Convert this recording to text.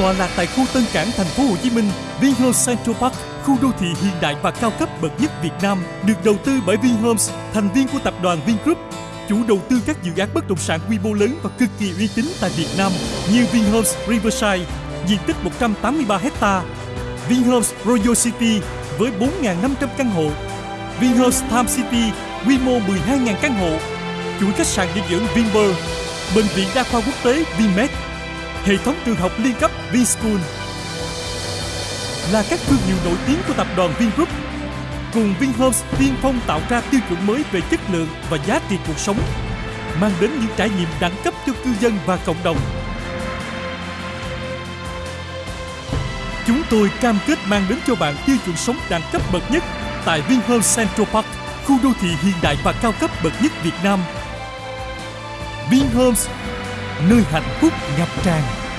tọa lạc tại khu Tân Cảng, thành phố Hồ Chí Minh, Vinhomes Central Park, khu đô thị hiện đại và cao cấp bậc nhất Việt Nam, được đầu tư bởi Vinhomes, thành viên của tập đoàn Vingroup, chủ đầu tư các dự án bất động sản quy mô lớn và cực kỳ uy tín tại Việt Nam như Vinhomes Riverside, diện tích 183 hecta, Vinhomes Royal City với 4.500 căn hộ, Vinhomes Time City quy mô 12.000 căn hộ, chuỗi khách sạn nghỉ dưỡng Vinpearl, bệnh viện đa khoa quốc tế Vinmed, hệ thống trường học liên cấp Vinschool là các thương hiệu nổi tiếng của tập đoàn Vingroup. Cùng Vinhomes tiên phong tạo ra tiêu chuẩn mới về chất lượng và giá trị cuộc sống, mang đến những trải nghiệm đẳng cấp cho cư dân và cộng đồng. Chúng tôi cam kết mang đến cho bạn tiêu chuẩn sống đẳng cấp bậc nhất tại Vinhomes Central Park, khu đô thị hiện đại và cao cấp bậc nhất Việt Nam. Vinhomes, nơi hạnh phúc ngập tràn.